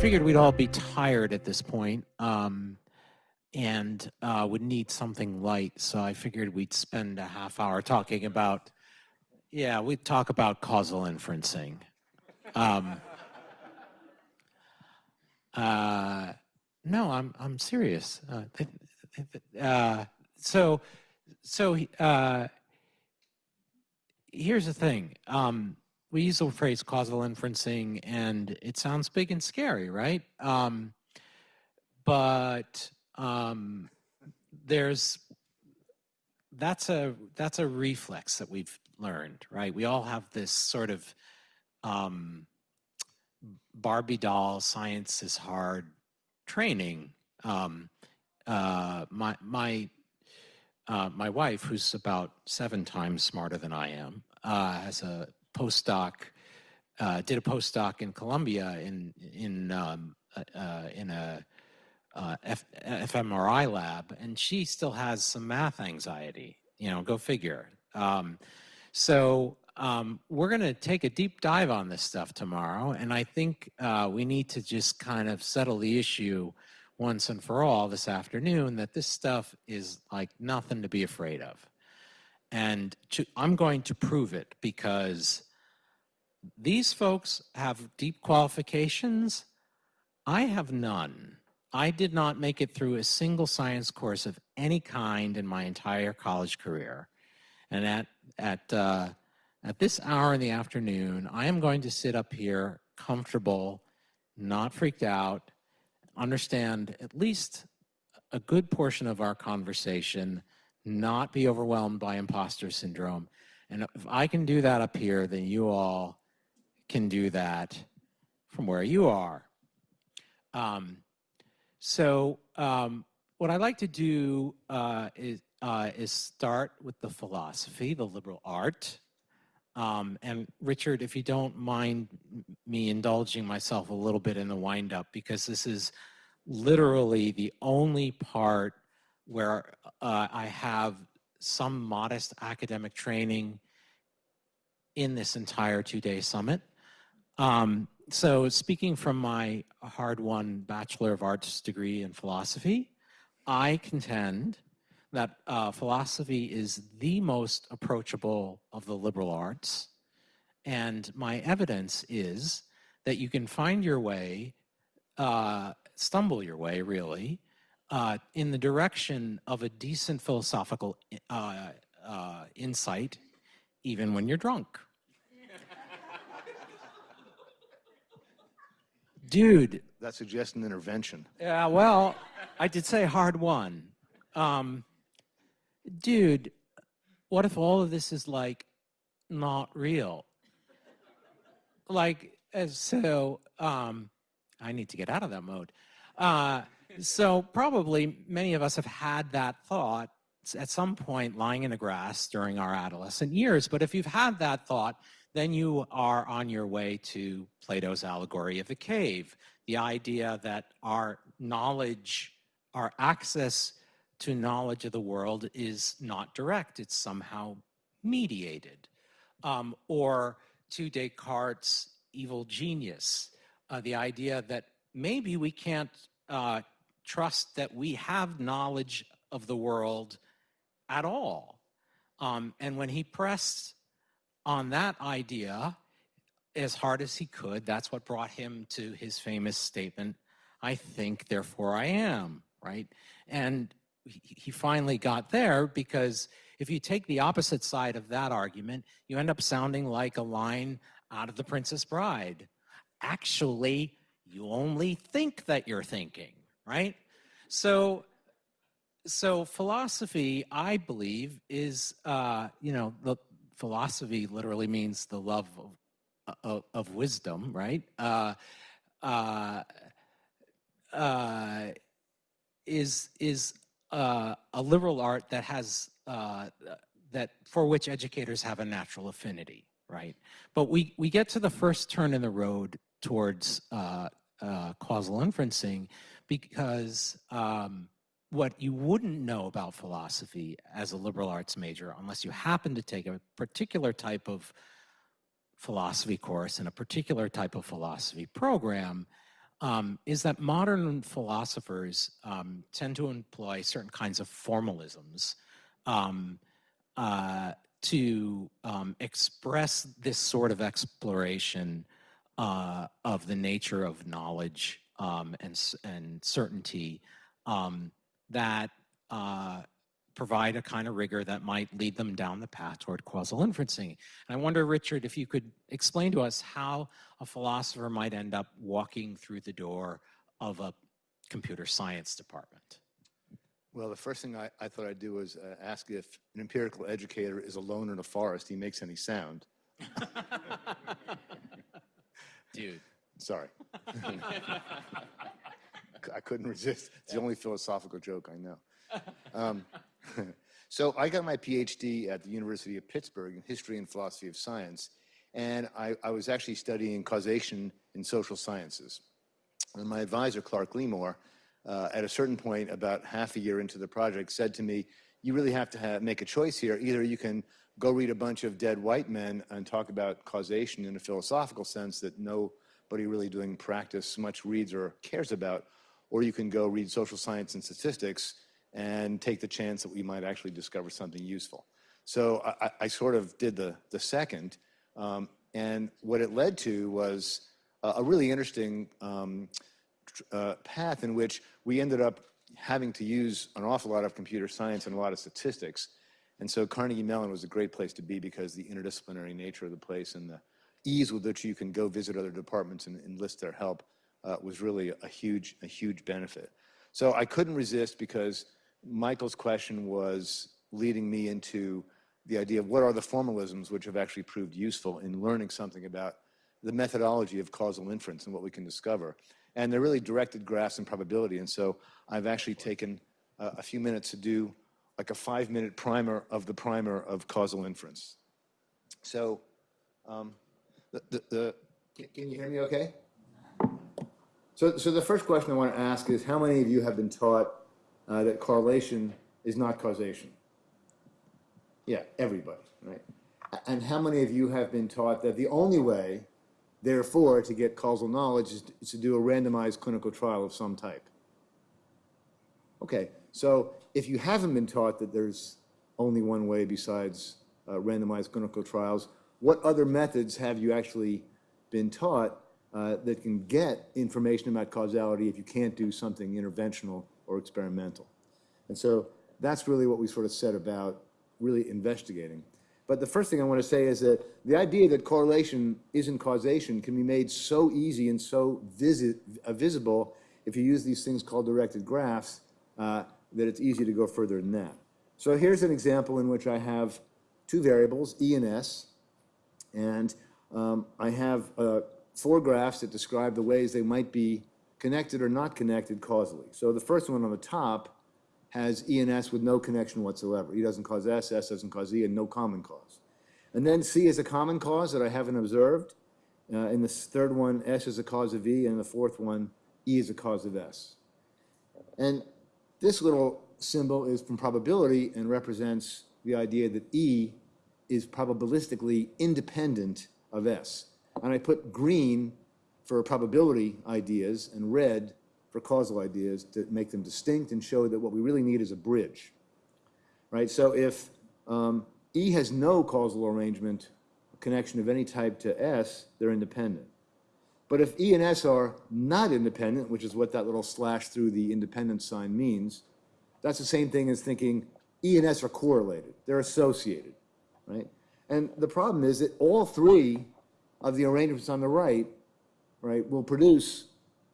figured we'd all be tired at this point, um, and uh, would need something light. So I figured we'd spend a half hour talking about, yeah, we'd talk about causal inferencing. Um, uh, no, I'm I'm serious. Uh, uh, so so uh, here's the thing. Um, we use the phrase causal inferencing, and it sounds big and scary, right? Um, but um, there's that's a that's a reflex that we've learned, right? We all have this sort of um, Barbie doll, science is hard training. Um, uh, my my uh, my wife, who's about seven times smarter than I am, uh, has a postdoc, uh, did a postdoc in Columbia in in um, uh, uh, in a uh, F fMRI lab, and she still has some math anxiety. You know, go figure. Um, so um, we're going to take a deep dive on this stuff tomorrow, and I think uh, we need to just kind of settle the issue once and for all this afternoon that this stuff is like nothing to be afraid of. And to, I'm going to prove it because these folks have deep qualifications. I have none. I did not make it through a single science course of any kind in my entire college career. And at, at, uh, at this hour in the afternoon, I am going to sit up here comfortable, not freaked out, understand at least a good portion of our conversation, not be overwhelmed by imposter syndrome. And if I can do that up here, then you all can do that from where you are. Um, so um, what I like to do uh, is, uh, is start with the philosophy, the liberal art. Um, and Richard, if you don't mind me indulging myself a little bit in the windup, because this is literally the only part where uh, I have some modest academic training in this entire two-day summit. Um, so speaking from my hard-won Bachelor of Arts degree in philosophy, I contend that uh, philosophy is the most approachable of the liberal arts. And my evidence is that you can find your way, uh, stumble your way really, uh, in the direction of a decent philosophical uh, uh, insight, even when you're drunk. Dude. That suggests an intervention. Yeah, well, I did say hard won. Um, dude, what if all of this is like not real? Like, so, um, I need to get out of that mode. Uh, so probably many of us have had that thought at some point lying in the grass during our adolescent years. But if you've had that thought, then you are on your way to Plato's allegory of the cave, the idea that our knowledge, our access to knowledge of the world is not direct, it's somehow mediated. Um, or to Descartes' evil genius, uh, the idea that maybe we can't uh, trust that we have knowledge of the world at all. Um, and when he pressed on that idea as hard as he could, that's what brought him to his famous statement, I think, therefore I am, right? And he finally got there because if you take the opposite side of that argument, you end up sounding like a line out of The Princess Bride. Actually, you only think that you're thinking, right? So, so philosophy, I believe, is, uh, you know, the philosophy literally means the love of, of, of wisdom, right? Uh, uh, uh is is uh, a liberal art that has uh, that for which educators have a natural affinity, right? But we we get to the first turn in the road towards uh, uh causal inferencing because um, what you wouldn't know about philosophy as a liberal arts major unless you happen to take a particular type of philosophy course in a particular type of philosophy program um, is that modern philosophers um, tend to employ certain kinds of formalisms um, uh, to um, express this sort of exploration uh, of the nature of knowledge um, and, and certainty um, that uh, provide a kind of rigor that might lead them down the path toward causal inferencing. And I wonder, Richard, if you could explain to us how a philosopher might end up walking through the door of a computer science department. Well, the first thing I, I thought I'd do was uh, ask if an empirical educator is alone in a forest, he makes any sound. Dude. Sorry. I couldn't resist. It's the only philosophical joke I know. Um, so I got my PhD at the University of Pittsburgh in history and philosophy of science, and I, I was actually studying causation in social sciences. And my advisor, Clark Glymour, uh, at a certain point, about half a year into the project, said to me, you really have to have, make a choice here. Either you can go read a bunch of dead white men and talk about causation in a philosophical sense that nobody really doing practice much reads or cares about, or you can go read social science and statistics and take the chance that we might actually discover something useful. So I, I- sort of did the, the second, um, and what it led to was a, a really interesting um, uh, path in which we ended up having to use an awful lot of computer science and a lot of statistics. And so Carnegie Mellon was a great place to be because the interdisciplinary nature of the place and the ease with which you can go visit other departments and enlist their help uh, was really a huge, a huge benefit. So I couldn't resist because Michael's question was leading me into the idea of what are the formalisms which have actually proved useful in learning something about the methodology of causal inference and what we can discover. And they're really directed graphs and probability. And so I've actually taken uh, a few minutes to do like a five minute primer of the primer of causal inference. So um, the, the, the, can- can you hear me okay? So, so the first question I want to ask is how many of you have been taught uh, that correlation is not causation? Yeah, everybody, right? And how many of you have been taught that the only way, therefore, to get causal knowledge is to, is to do a randomized clinical trial of some type? Okay, so if you haven't been taught that there's only one way besides uh, randomized clinical trials, what other methods have you actually been taught uh, that can get information about causality if you can't do something interventional or experimental? And so that's really what we sort of set about really investigating. But the first thing I want to say is that the idea that correlation isn't causation can be made so easy and so visi- uh, visible if you use these things called directed graphs uh, that it's easy to go further than that. So here's an example in which I have two variables, E and S, and um, I have four graphs that describe the ways they might be connected or not connected causally. So the first one on the top has E and S with no connection whatsoever. E doesn't cause S, S doesn't cause E, and no common cause. And then C is a common cause that I haven't observed. Uh, in the third one, S is a cause of E, and the fourth one, E is a cause of S. And this little symbol is from probability and represents the idea that E is probabilistically independent of S. And I put green for probability ideas and red for causal ideas to make them distinct and show that what we really need is a bridge. Right? So if um, E has no causal arrangement, connection of any type to S, they're independent. But if E and S are not independent, which is what that little slash through the independent sign means, that's the same thing as thinking E and S are correlated. They're associated, right? And the problem is that all three of the arrangements on the right, right, will produce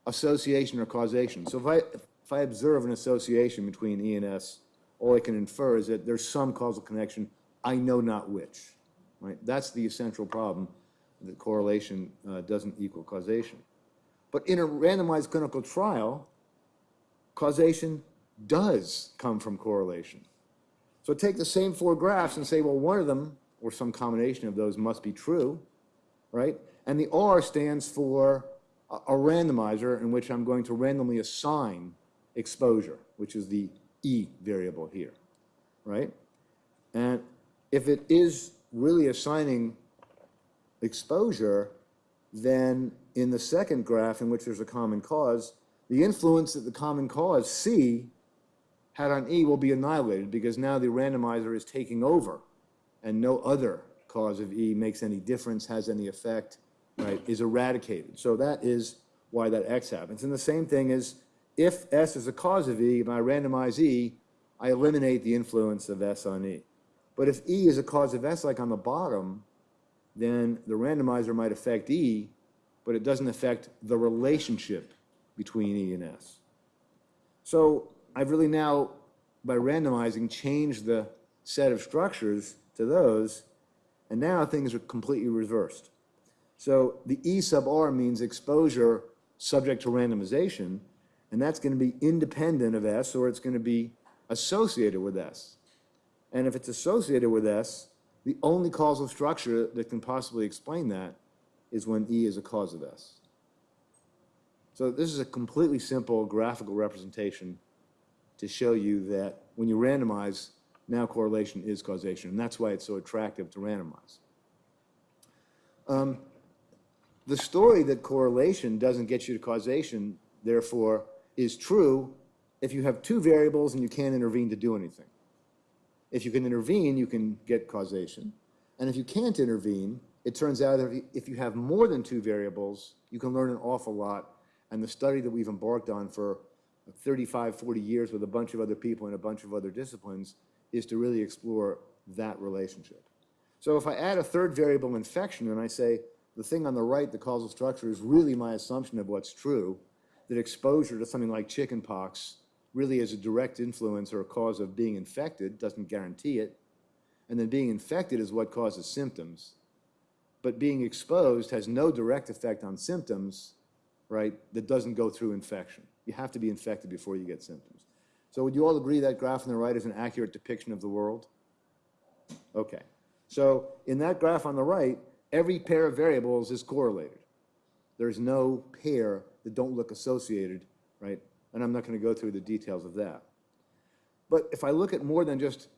association or causation. So if I, if I observe an association between E and S, all I can infer is that there's some causal connection, I know not which, right? That's the essential problem, that correlation uh, doesn't equal causation. But in a randomized clinical trial, causation does come from correlation. So take the same four graphs and say, well, one of them, or some combination of those must be true, right? And the R stands for a a randomizer in which I'm going to randomly assign exposure, which is the E variable here, right? And if it is really assigning exposure, then in the second graph, in which there's a common cause, the influence that the common cause, C, had on E will be annihilated because now the randomizer is taking over and no other cause of E makes any difference, has any effect, right, is eradicated. So that is why that X happens. And the same thing is if S is a cause of E, and I randomize E, I eliminate the influence of S on E. But if E is a cause of S, like on the bottom, then the randomizer might affect E, but it doesn't affect the relationship between E and S. So I've really now, by randomizing, changed the set of structures to those, and now things are completely reversed. So the E sub R means exposure subject to randomization, and that's going to be independent of S, or it's going to be associated with S. And if it's associated with S, the only causal structure that can possibly explain that is when E is a cause of S. So this is a completely simple graphical representation to show you that when you randomize, now correlation is causation, and that's why it's so attractive to randomize. Um, the story that correlation doesn't get you to causation, therefore, is true if you have two variables and you can't intervene to do anything. If you can intervene, you can get causation. And if you can't intervene, it turns out that if you have more than two variables, you can learn an awful lot. And the study that we've embarked on for 35, 40 years with a bunch of other people in a bunch of other disciplines is to really explore that relationship. So if I add a third variable infection and I say the thing on the right, the causal structure, is really my assumption of what's true, that exposure to something like chickenpox really is a direct influence or a cause of being infected, doesn't guarantee it, and then being infected is what causes symptoms. But being exposed has no direct effect on symptoms, right, that doesn't go through infection. You have to be infected before you get symptoms. So would you all agree that graph on the right is an accurate depiction of the world? Okay. So in that graph on the right, every pair of variables is correlated. There's no pair that don't look associated, right? And I'm not going to go through the details of that. But if I look at more than just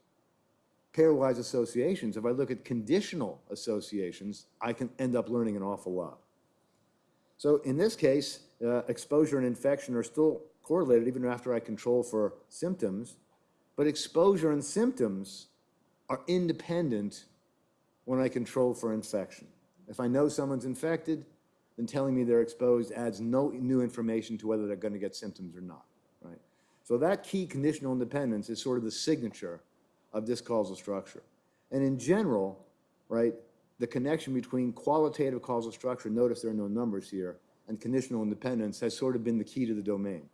pairwise associations, if I look at conditional associations, I can end up learning an awful lot. So in this case, uh, exposure and infection are still correlated even after I control for symptoms, but exposure and symptoms are independent when I control for infection. If I know someone's infected, then telling me they're exposed adds no new information to whether they're going to get symptoms or not, right? So that key conditional independence is sort of the signature of this causal structure. And in general, right, the connection between qualitative causal structure, notice there are no numbers here, and conditional independence has sort of been the key to the domain.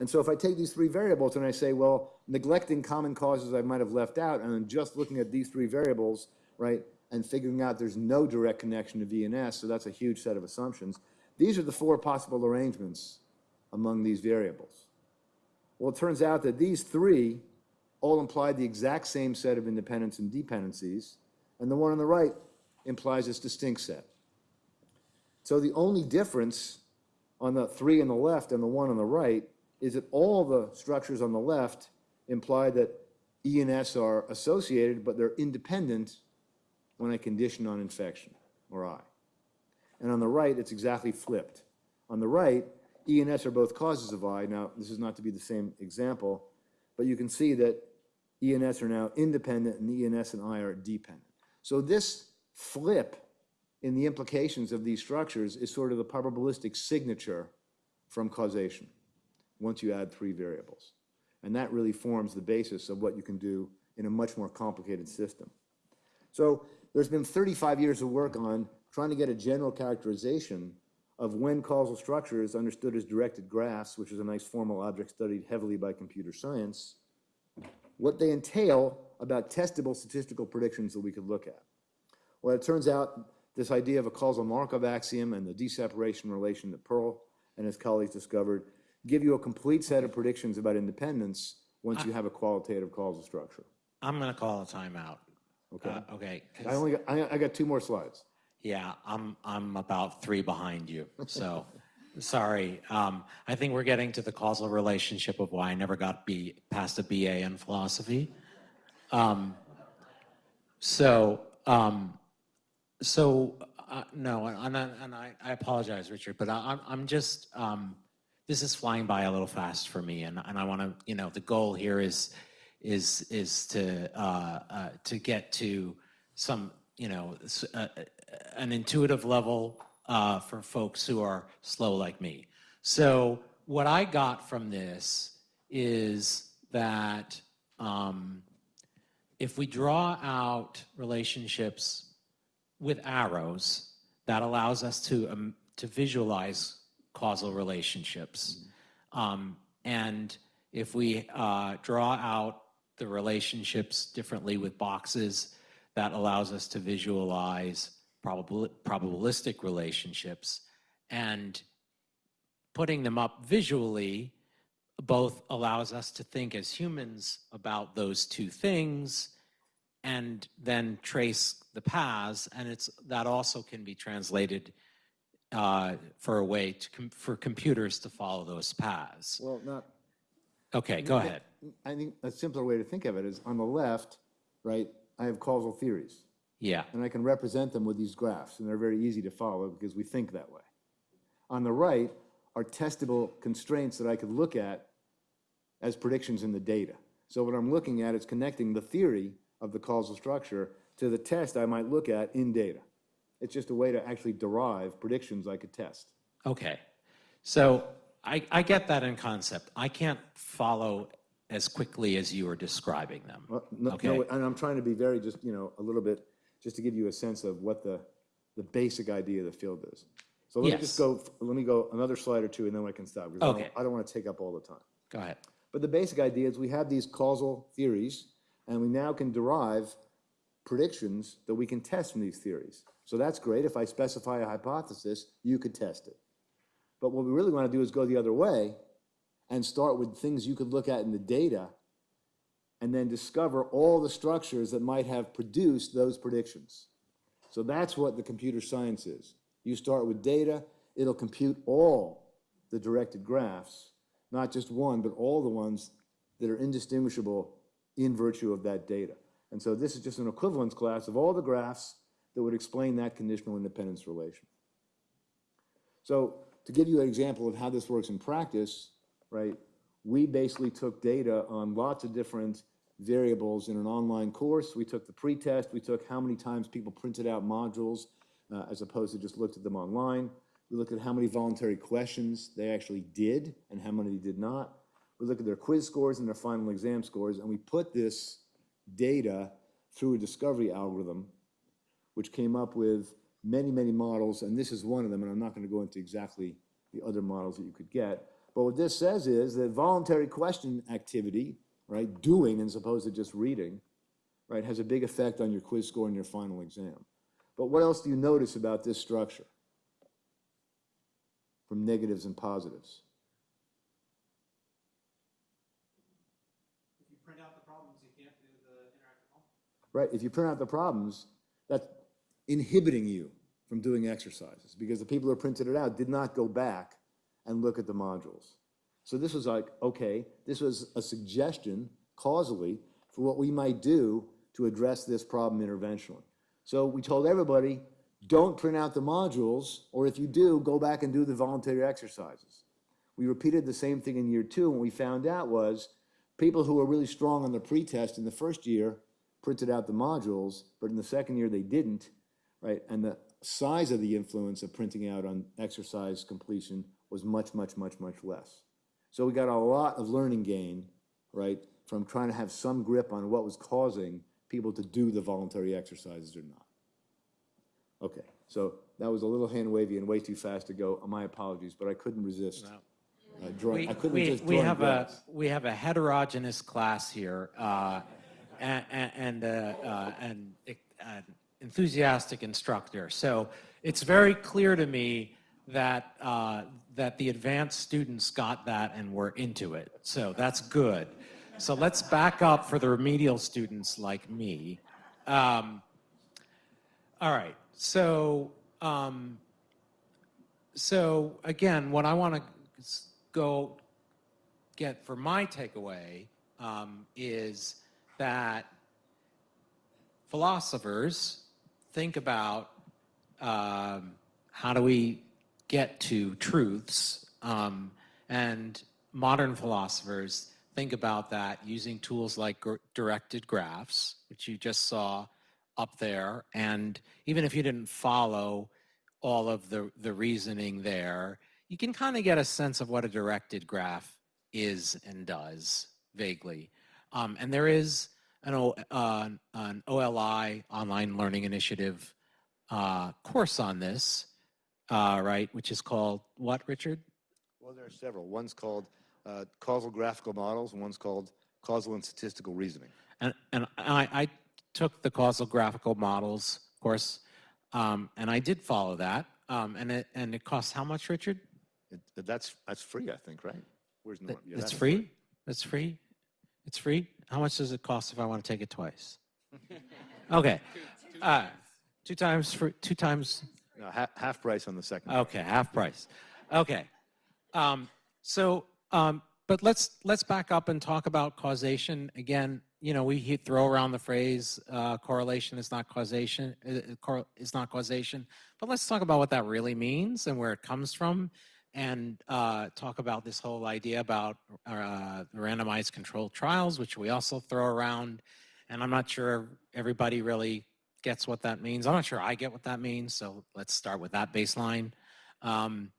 And so if I take these three variables and I say, well, neglecting common causes I might have left out, and I'm just looking at these three variables, right, and figuring out there's no direct connection to VNS, so that's a huge set of assumptions. These are the four possible arrangements among these variables. Well, it turns out that these three all imply the exact same set of independence and dependencies, and the one on the right implies this distinct set. So the only difference on the three on the left and the one on the right is that all the structures on the left imply that E and S are associated, but they're independent when I condition on infection, or I. And on the right, it's exactly flipped. On the right, E and S are both causes of I. Now, this is not to be the same example, but you can see that E and S are now independent, and E and S and I are dependent. So this flip in the implications of these structures is sort of the probabilistic signature from causation once you add three variables. And that really forms the basis of what you can do in a much more complicated system. So there's been 35 years of work on trying to get a general characterization of when causal structure is understood as directed graphs, which is a nice formal object studied heavily by computer science, what they entail about testable statistical predictions that we could look at. Well, it turns out this idea of a causal Markov axiom and the d-separation relation that Pearl and his colleagues discovered give you a complete set of predictions about independence once you have a qualitative causal structure. I'm going to call a timeout. Okay. Uh, okay. I only got, I, I got two more slides. Yeah, I'm I'm about three behind you. So sorry. Um, I think we're getting to the causal relationship of why I never got B past a BA in philosophy. Um, so um, so uh, no, and, I- and I, I apologize, Richard, but I, I'm, I'm just, um, this is flying by a little fast for me, and, and I want to, you know, the goal here is, is, is to, uh, uh, to get to some, you know, uh, uh, an intuitive level uh, for folks who are slow like me. So what I got from this is that um, if we draw out relationships with arrows, that allows us to um, to visualize causal relationships. Um, and if we uh, draw out the relationships differently with boxes, that allows us to visualize probabilistic relationships. And putting them up visually both allows us to think as humans about those two things and then trace the paths and it's that also can be translated uh, for a way to com- for computers to follow those paths Well, not, okay go ahead I think a simpler way to think of it is on the left, right, I have causal theories. yeah and I can represent them with these graphs, and they're very easy to follow because we think that way. On the right are testable constraints that I could look at as predictions in the data. So what I'm looking at is connecting the theory of the causal structure to the test I might look at in data. It's just a way to actually derive predictions I could test. okay so I, I get that in concept i can't follow as quickly as you are describing them Well, no, Okay. no, and I'm trying to be very just, you know, a little bit, just to give you a sense of what the, the basic idea of the field is. So let me just go, let me go another slide or two and then I can stop. because I don't- I don't want to take up all the time. go ahead But the basic idea is we have these causal theories and we now can derive predictions that we can test from these theories. So that's great. If I specify a hypothesis, you could test it. But what we really want to do is go the other way and start with things you could look at in the data and then discover all the structures that might have produced those predictions. So that's what the computer science is. You start with data, it'll compute all the directed graphs, not just one, but all the ones that are indistinguishable in virtue of that data. And so this is just an equivalence class of all the graphs that would explain that conditional independence relation. So to give you an example of how this works in practice, right, we basically took data on lots of different variables in an online course. We took the pretest, we took how many times people printed out modules uh, as opposed to just looked at them online. We looked at how many voluntary questions they actually did and how many they did not. We looked at their quiz scores and their final exam scores, and we put this data through a discovery algorithm which came up with many, many models, and this is one of them, and I'm not going to go into exactly the other models that you could get. But what this says is that voluntary question activity, right, doing as opposed to just reading, right, has a big effect on your quiz score and your final exam. But what else do you notice about this structure from negatives and positives? if you print out the problems you can't do the interactive right? If you print out the problems, that's inhibiting you from doing exercises because the people who printed it out did not go back and look at the modules. So this was like, okay, this was a suggestion causally for what we might do to address this problem interventionally. So we told everybody, don't print out the modules, or if you do, go back and do the voluntary exercises. We repeated the same thing in year two, and what we found out was people who were really strong on the pretest in the first year printed out the modules, but in the second year they didn't, right? And the size of the influence of printing out on exercise completion was much, much, much, much less. So we got a lot of learning gain, right, from trying to have some grip on what was causing people to do the voluntary exercises or not. Okay, so that was a little hand wavy and way too fast to go. My apologies, but I couldn't resist. uh, drawing, We, I couldn't we, resist we drawing have a we have a heterogeneous class here, uh, and and, uh, uh, and an enthusiastic instructor. So it's very clear to me that uh, that the advanced students got that and were into it. So that's good. So let's back up for the remedial students like me. Um, all right. So um, so again, what I want to go get for my takeaway um, is that philosophers think about um, how do we get to truths? Um, and modern philosophers think about that using tools like directed graphs, which you just saw up there. And even if you didn't follow all of the, the reasoning there, you can kind of get a sense of what a directed graph is and does vaguely. Um, and there is an, o, uh, an OLI online learning initiative uh, course on this, uh, right, which is called what, Richard? Well, there are several. One's called uh, causal graphical models, and one's called causal and statistical reasoning. And, and I, I took the causal graphical models course, um, and I did follow that. Um, and it and it costs how much, Richard? It, that's that's free, I think, right? Where's Norm? Yeah, It's that's free? It's free? It's free? How much does it cost if I want to take it twice? Okay. Uh, Two times for, two times, No, half, half price on the second. okay, half price. Okay. Um, So, um, but let's, let's back up and talk about causation. Again, you know, we throw around the phrase uh, correlation is not causation, uh, uh, cor- is not causation. But let's talk about what that really means and where it comes from and uh, talk about this whole idea about uh, randomized controlled trials, which we also throw around. And I'm not sure everybody really gets what that means. I'm not sure I get what that means. So let's start with that baseline. Um,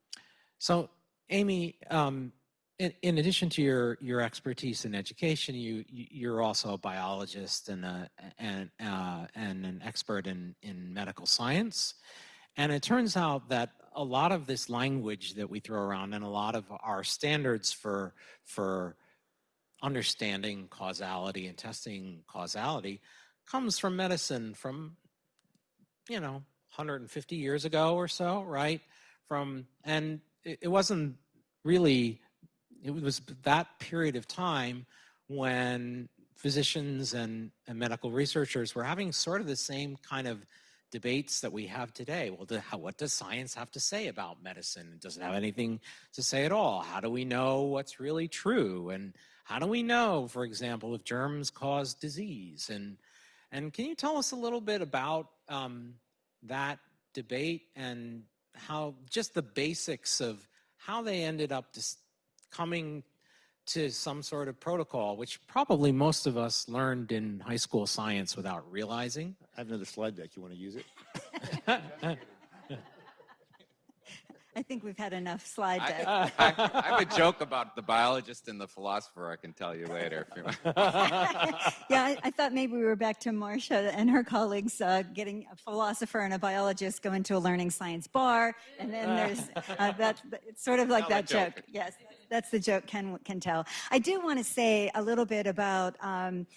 so, Amy, um, in, in addition to your your expertise in education, you you- you're also a biologist and a, and uh, and an expert in in medical science. And it turns out that a lot of this language that we throw around and a lot of our standards for for understanding causality and testing causality comes from medicine from you know 150 years ago or so right? From and it, it wasn't really it was that period of time when physicians and, and medical researchers were having sort of the same kind of debates that we have today. Well, do, how, what does science have to say about medicine? It Does it have anything to say at all? How do we know what's really true? And how do we know, for example, if germs cause disease? And and can you tell us a little bit about um, that debate and how just the basics of how they ended up coming to some sort of protocol, which probably most of us learned in high school science without realizing. I have another slide deck. You want to use it? I think we've had enough slide I, deck. I, I have a joke about the biologist and the philosopher I can tell you later. If you want. yeah, I, I thought maybe we were back to Marcia and her colleagues uh, getting a philosopher and a biologist go into a learning science bar, and then there's uh, that. It's sort of like Now that joke. joke. Yes, that's the joke. Ken can tell. I do want to say a little bit about. Um,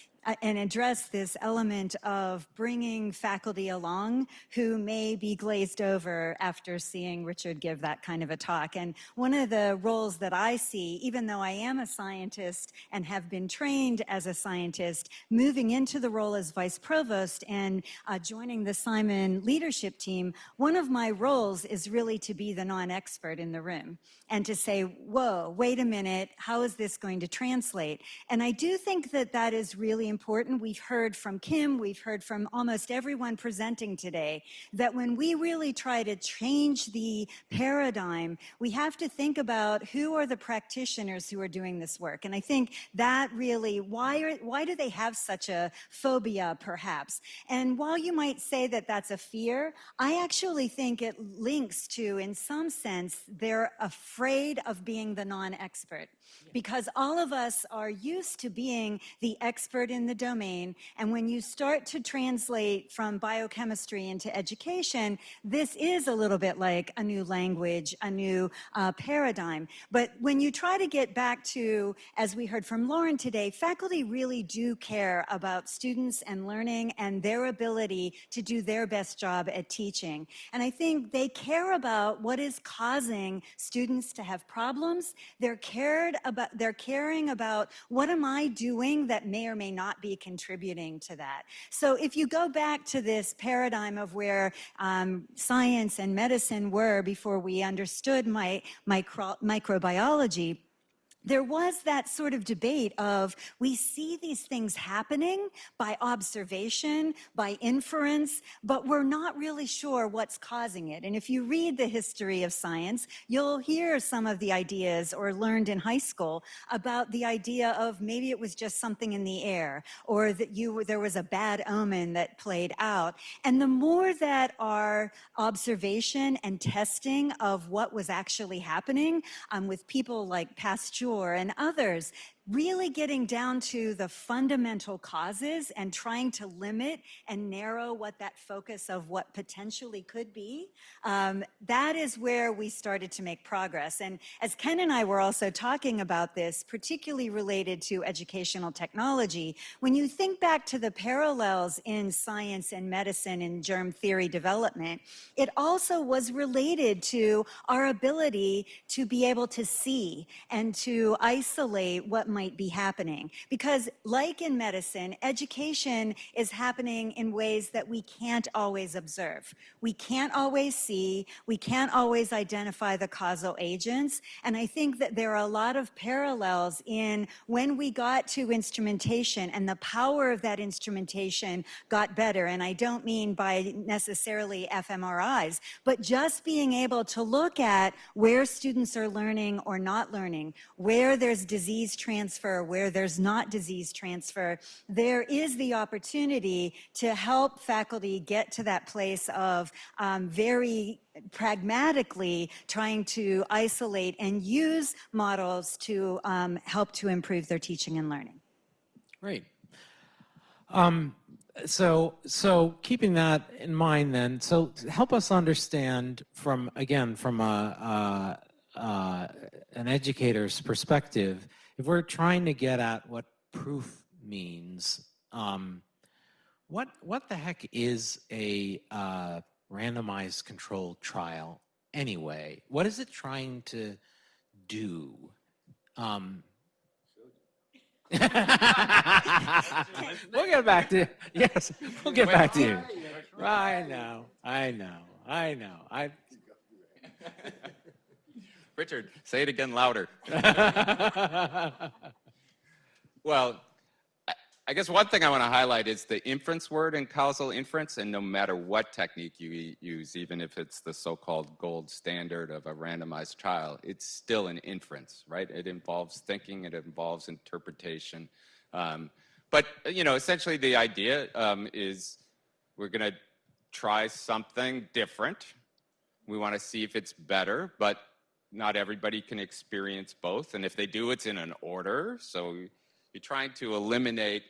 and address this element of bringing faculty along who may be glazed over after seeing Richard give that kind of a talk. And one of the roles that I see, even though I am a scientist and have been trained as a scientist, moving into the role as vice provost and uh, joining the Simon leadership team, one of my roles is really to be the non expert in the room and to say, whoa, wait a minute, how is this going to translate? And I do think that that is really important. We've heard from Kim, we've heard from almost everyone presenting today that when we really try to change the paradigm, we have to think about who are the practitioners who are doing this work. And I think that really, why, are, why do they have such a phobia, perhaps? And while you might say that that's a fear, I actually think it links to, in some sense, they're afraid of being the non expert. Because all of us are used to being the expert in the domain. And when you start to translate from biochemistry into education, this is a little bit like a new language, a new uh, paradigm. But when you try to get back to, as we heard from Lauren today, faculty really do care about students and learning and their ability to do their best job at teaching. And I think they care about what is causing students to have problems. They're cared about, they're caring about what am I doing that may or may not be contributing to that. So if you go back to this paradigm of where um, science and medicine were before we understood my, micro, microbiology, there was that sort of debate of we see these things happening by observation, by inference, but we're not really sure what's causing it. And if you read the history of science, you'll hear some of the ideas or learned in high school about the idea of maybe it was just something in the air or that you there was a bad omen that played out. And the more that our observation and testing of what was actually happening um, with people like Pasteur and others, really getting down to the fundamental causes and trying to limit and narrow what that focus of what potentially could be, um, that is where we started to make progress. And as Ken and I were also talking about this, particularly related to educational technology, when you think back to the parallels in science and medicine and germ theory development, it also was related to our ability to be able to see and to isolate what might be happening. Because, like in medicine, education is happening in ways that we can't always observe. We can't always see, we can't always identify the causal agents. And I think that there are a lot of parallels in when we got to instrumentation and the power of that instrumentation got better. And I don't mean by necessarily fMRIs, but just being able to look at where students are learning or not learning, where there's disease transfer, where there's not disease transfer, there is the opportunity to help faculty get to that place of um, very pragmatically trying to isolate and use models to um, help to improve their teaching and learning. Great. Um, so, so keeping that in mind, then, so help us understand from again from a, an educator's perspective, if we're trying to get at what proof means, um, what what the heck is a uh, randomized controlled trial anyway? What is it trying to do? Um, we'll get back to you. yes. We'll get back to you. I know. I know. I know. I. Richard, say it again louder. well, I- guess one thing I want to highlight is the inference word in causal inference, and no matter what technique you use, even if it's the so-called gold standard of a randomized trial, it's still an inference, right? It involves thinking, it involves interpretation. Um, but you know, essentially, the idea um, is we're going to try something different. We want to see if it's better, but not everybody can experience both. And if they do, it's in an order. So you're trying to eliminate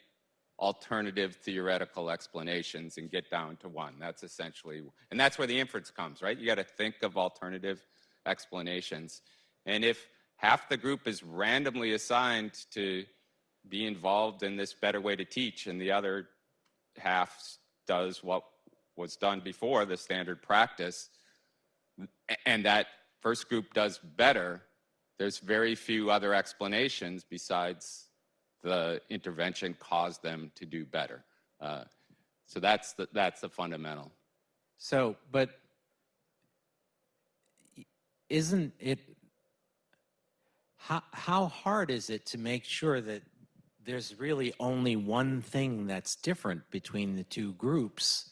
alternative theoretical explanations and get down to one. That's essentially, and that's where the inference comes, right? You got to think of alternative explanations. And if half the group is randomly assigned to be involved in this better way to teach, and the other half does what was done before the standard practice, and that first group does better, there's very few other explanations besides the intervention caused them to do better. Uh, so that's the, that's the fundamental. So, but isn't it, how, how hard is it to make sure that there's really only one thing that's different between the two groups?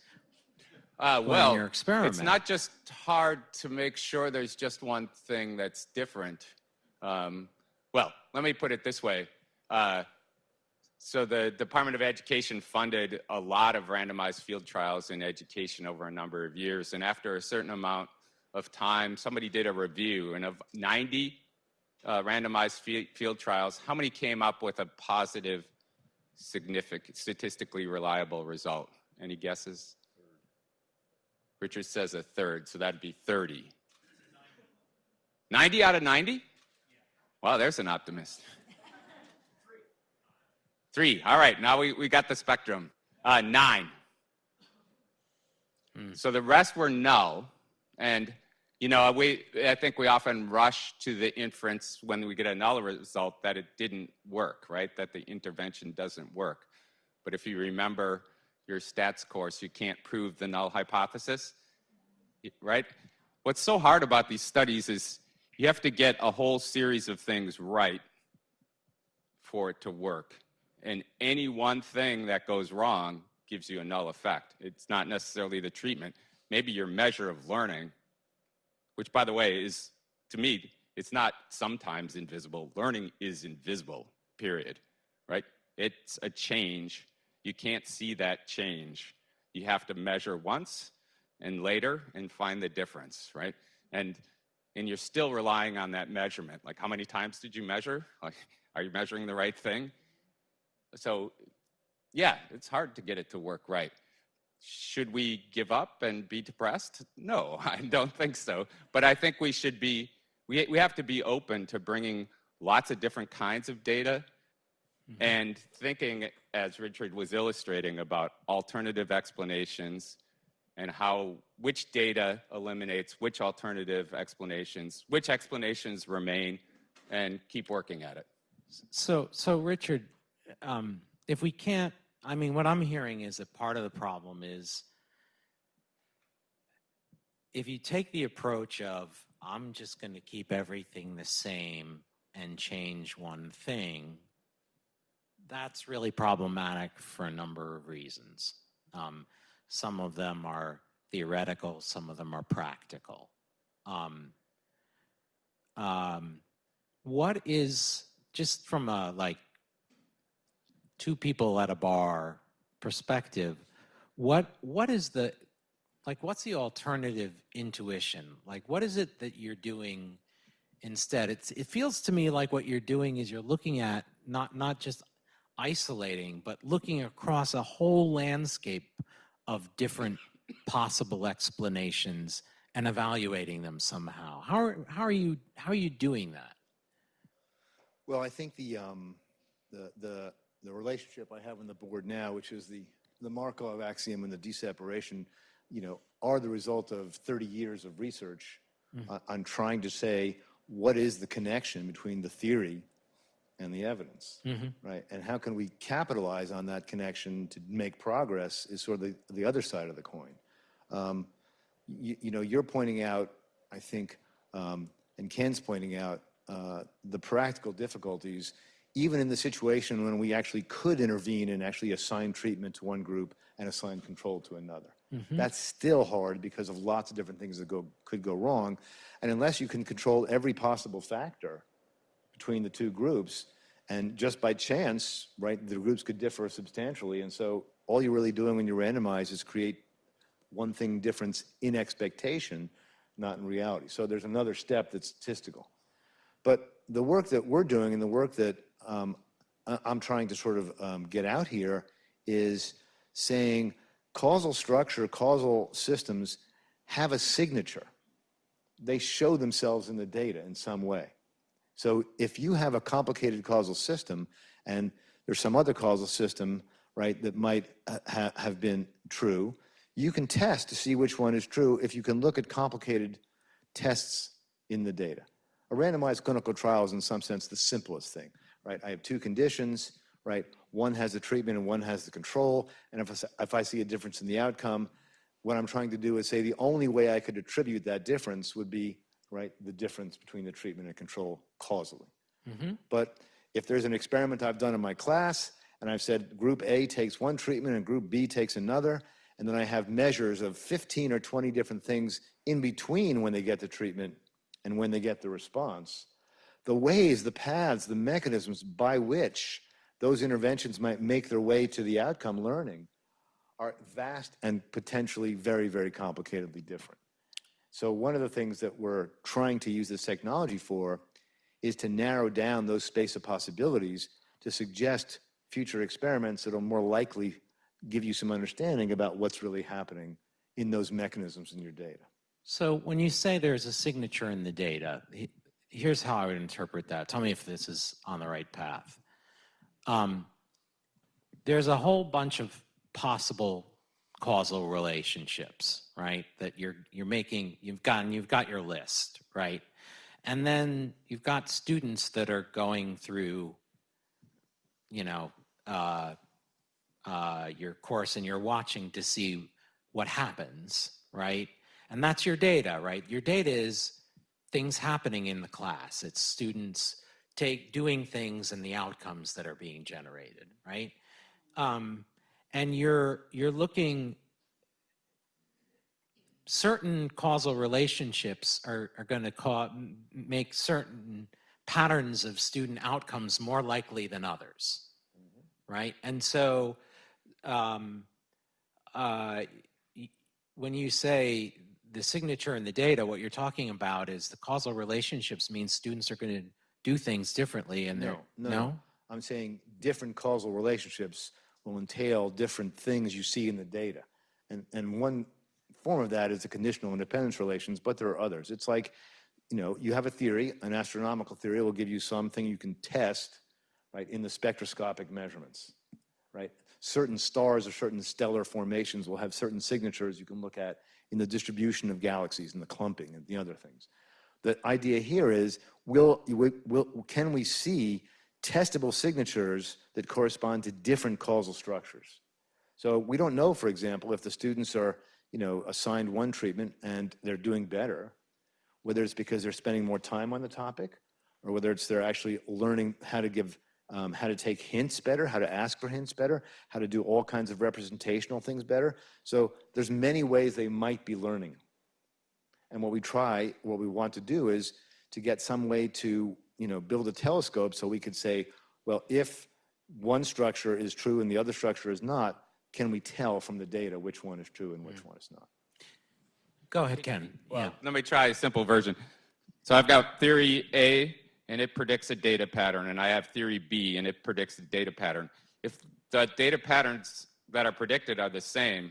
Uh, well, you're it's not just hard to make sure there's just one thing that's different. Um, well, let me put it this way. Uh, so the Department of Education funded a lot of randomized field trials in education over a number of years. And after a certain amount of time, somebody did a review, and of 90 uh, randomized fi- field trials, how many came up with a positive, significant, statistically reliable result? Any guesses? Richard says a third, so that'd be 30. 90 out of 90? Wow, there's an optimist. Three. All right, now we, we got the spectrum. Uh, nine. So the rest were null. And, you know, we, I think we often rush to the inference when we get a null result that it didn't work, right? That the intervention doesn't work. But if you remember your stats course, you can't prove the null hypothesis, right? What's so hard about these studies is you have to get a whole series of things right for it to work. And any one thing that goes wrong gives you a null effect. It's not necessarily the treatment. Maybe your measure of learning, which by the way is, to me, it's not sometimes invisible. Learning is invisible, period, right? It's a change. You can't see that change. You have to measure once and later and find the difference, right? And and you're still relying on that measurement. Like how many times did you measure? Like are you measuring the right thing? So yeah, it's hard to get it to work right. Should we give up and be depressed? No, I don't think so. But I think we should be we we have to be open to bringing lots of different kinds of data mm-hmm. and thinking, as Richard was illustrating, about alternative explanations and how which data eliminates which alternative explanations, which explanations remain, and keep working at it. So, so Richard, um, if we can't, I mean, what I'm hearing is that part of the problem is if you take the approach of, I'm just going to keep everything the same and change one thing, that's really problematic for a number of reasons. Um, some of them are theoretical, some of them are practical. Um, um, what is, just from a like two people at a bar perspective, what what is the like what's the alternative intuition? Like what is it that you're doing instead? It's it feels to me like what you're doing is you're looking at not not just isolating, but looking across a whole landscape of different possible explanations and evaluating them somehow. How are, how are you how are you doing that? Well, I think the, um, the, the, the relationship I have on the board now, which is the, the Markov axiom and the d-separation, you know, are the result of 30 years of research on, on trying to say what is the connection between the theory and the evidence, right? And how can we capitalize on that connection to make progress is sort of the, the other side of the coin. Um, you, you know, you're pointing out, I think, um, and Ken's pointing out uh, the practical difficulties, even in the situation when we actually could intervene and actually assign treatment to one group and assign control to another. That's still hard because of lots of different things that go, could go wrong. And unless you can control every possible factor between the two groups, and just by chance, right, the groups could differ substantially. And so all you're really doing when you randomize is create one thing difference in expectation, not in reality. So there's another step that's statistical. But the work that we're doing and the work that um, I'm trying to sort of um, get out here is saying causal structure, causal systems have a signature. They show themselves in the data in some way. So if you have a complicated causal system and there's some other causal system, right, that might uh, ha- have been true, you can test to see which one is true if you can look at complicated tests in the data. A randomized clinical trial is in some sense the simplest thing, right? I have two conditions, right? One has the treatment and one has the control. And if I, if I see a difference in the outcome, what I'm trying to do is say the only way I could attribute that difference would be, right, the difference between the treatment and control causally. Mm-hmm. But if there's an experiment I've done in my class and I've said group A takes one treatment and group B takes another, and then I have measures of 15 or 20 different things in between when they get the treatment and when they get the response, the ways, the paths, the mechanisms by which those interventions might make their way to the outcome learning are vast and potentially very, very complicatedly different. So one of the things that we're trying to use this technology for is to narrow down those space of possibilities to suggest future experiments that'll more likely give you some understanding about what's really happening in those mechanisms in your data. So when you say there's a signature in the data, here's how I would interpret that. Tell me if this is on the right path. Um, there's a whole bunch of possible causal relationships, right? That you're you're making. You've gotten. You've got your list, right? And then you've got students that are going through, you know, uh, uh, your course and you're watching to see what happens, right? And that's your data, right? Your data is things happening in the class. It's students take doing things and the outcomes that are being generated, right? Um, and you're you're looking certain causal relationships are, are going to cause, make certain patterns of student outcomes more likely than others, right? And so um, uh, when you say the signature and the data, what you're talking about is the causal relationships means students are going to do things differently and they're, No, no. I'm saying different causal relationships will entail different things you see in the data. And, and one form of that is the conditional independence relations, but there are others. It's like, you know, you have a theory, an astronomical theory will give you something you can test, right, in the spectroscopic measurements, right? Certain stars or certain stellar formations will have certain signatures you can look at in the distribution of galaxies and the clumping and the other things. The idea here is, will, will, will, can we see testable signatures that correspond to different causal structures? So we don't know, for example, if the students are, you know, assigned one treatment and they're doing better, whether it's because they're spending more time on the topic, or whether it's they're actually learning how to give, um, how to take hints better, how to ask for hints better, how to do all kinds of representational things better. So there's many ways they might be learning. And what we try, what we want to do is to get some way to, you know, build a telescope so we could say, well, if one structure is true and the other structure is not, can we tell from the data which one is true and which mm. one is not? Go ahead, Ken. Yeah. Let me try a simple version. So I've got theory A, and it predicts a data pattern, and I have theory B, and it predicts a data pattern. If the data patterns that are predicted are the same,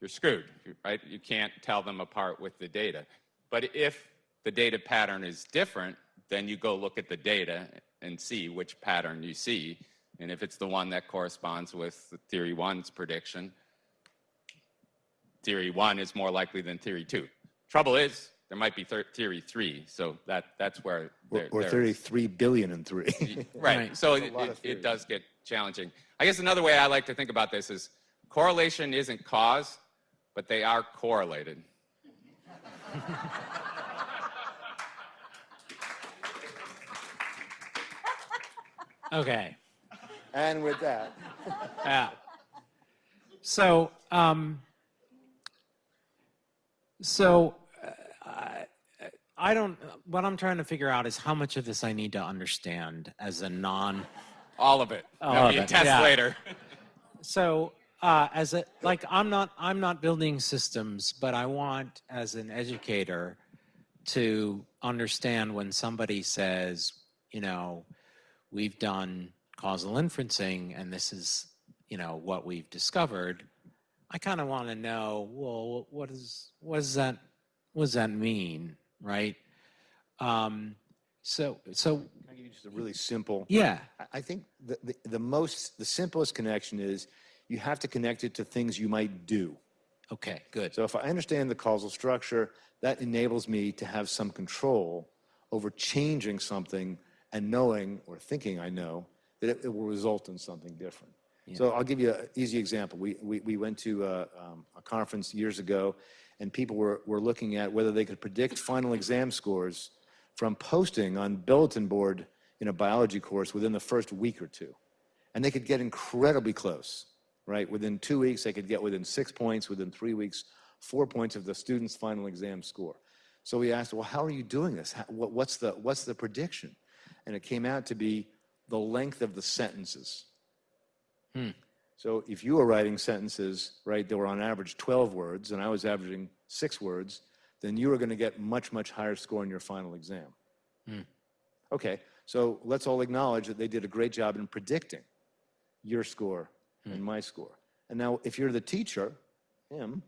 you're screwed, right? You can't tell them apart with the data. But if the data pattern is different, then you go look at the data and see which pattern you see. And if it's the one that corresponds with theory one's prediction, theory one is more likely than theory two. Trouble is, there might be thir- theory three, so that, that's where. Or, there- or there- 33 billion and three. Right, Right. so it, it, it does get challenging. I guess another way I like to think about this is correlation isn't cause, but they are correlated. Okay. and with that, Yeah. So, um, so uh, I, I don't. What I'm trying to figure out is how much of this I need to understand as a non. All of it. All That'll of be a it, test yeah. later. So, uh, as a like, I'm not. I'm not building systems, but I want, as an educator, to understand when somebody says, you know, we've done causal inferencing and this is, you know, what we've discovered. I kind of want to know, well, what is what does that what does that mean, right? Um, so so Can I give you just a really simple? yeah, I- think the, the, the most, the simplest connection is you have to connect it to things you might do. okay, good. So if I understand the causal structure, that enables me to have some control over changing something and knowing or thinking I know that it, it will result in something different. So I'll give you an easy example. We, we, we went to a, um, a conference years ago and people were, were looking at whether they could predict final exam scores from posting on bulletin board in a biology course within the first week or two. And they could get incredibly close, right? Within two weeks, they could get within six points, within three weeks, four points of the student's final exam score. So we asked, well, how are you doing this? How, what, what's, the, what's the prediction? And it came out to be the length of the sentences. Hmm. So if you were writing sentences, right, that were on average 12 words, and I was averaging six words, then you were going to get much, much higher score in your final exam. Hmm. Okay, so let's all acknowledge that they did a great job in predicting your score hmm. and my score. And now, if you're the teacher, him,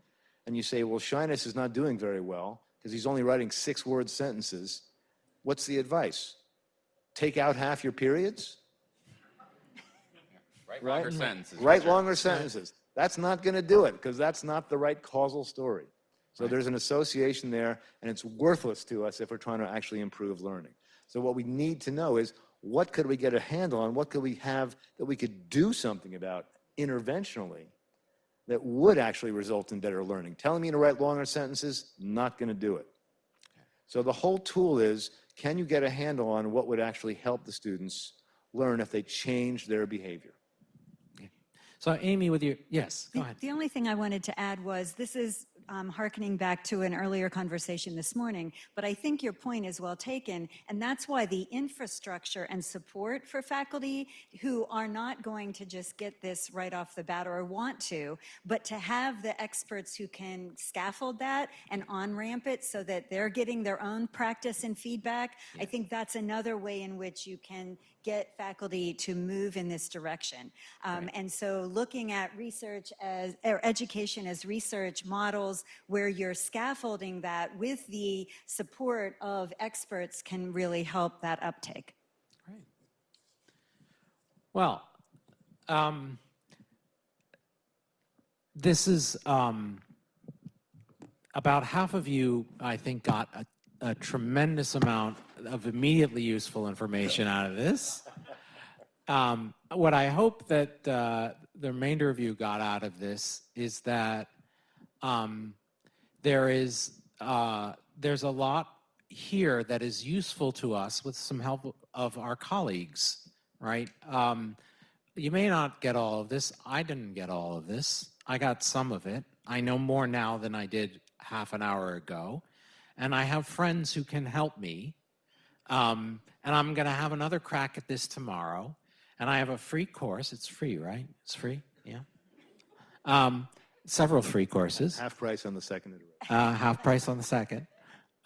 and you say, well, Shyness is not doing very well because he's only writing six word sentences, what's the advice? Take out half your periods? Right? Right? Longer sentences. Write longer sentences. That's not going to do it because that's not the right causal story. So there's an association there, and it's worthless to us if we're trying to actually improve learning. So what we need to know is what could we get a handle on? What could we have that we could do something about interventionally that would actually result in better learning? Telling me to write longer sentences, not going to do it. So the whole tool is, can you get a handle on what would actually help the students learn if they change their behavior? So Amy, with your, yes, go The- ahead. The only thing I wanted to add was, this is um, hearkening back to an earlier conversation this morning, but I think your point is well taken, and that's why the infrastructure and support for faculty who are not going to just get this right off the bat or want to, but to have the experts who can scaffold that and on-ramp it so that they're getting their own practice and feedback, I think that's another way in which you can get faculty to move in this direction. Um, And so looking at research as, or education as research models where you're scaffolding that with the support of experts can really help that uptake. Great. Well, um, this is um, about half of you, I think, got a, a tremendous amount of immediately useful information out of this. Um, what I hope that uh, the remainder of you got out of this is that um, there is uh, there's a lot here that is useful to us with some help of our colleagues, right? Um, you may not get all of this. I didn't get all of this. I got some of it. I know more now than I did half an hour ago. And I have friends who can help me. Um, and I'm going to have another crack at this tomorrow. And I have a free course. It's free, right? It's free? Yeah. Um, several free courses Half price on the second iteration. uh, half price on the second,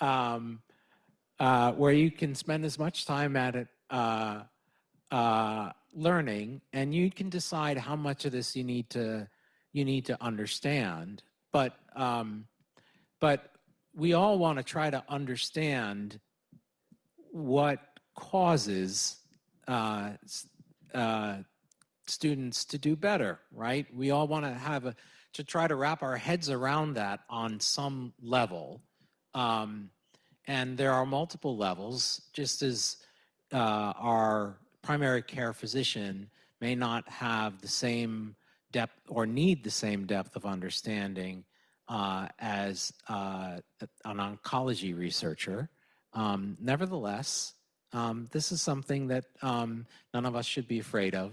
um, uh, where you can spend as much time at it uh, uh, learning, and you can decide how much of this you need to you need to understand. But um, but we all want to try to understand what causes uh, uh, students to do better, right? We all want to have a to try to wrap our heads around that on some level. Um, and there are multiple levels, just as uh, our primary care physician may not have the same depth or need the same depth of understanding as uh, an oncology researcher. Um, nevertheless, um, this is something that um, none of us should be afraid of.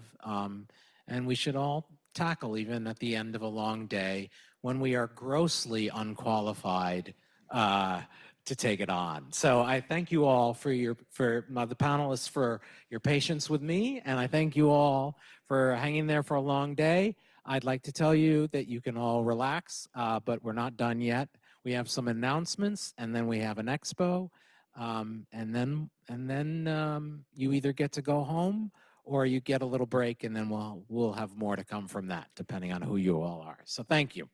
And we should all tackle even at the end of a long day when we are grossly unqualified uh, to take it on. So I thank you all for your, for uh, the panelists for your patience with me, and I thank you all for hanging there for a long day. I'd like to tell you that you can all relax, uh, but we're not done yet. We have some announcements, and then we have an expo, um, and then and then um, you either get to go home or you get a little break, and then we'll we'll have more to come from that, depending on who you all are. So thank you.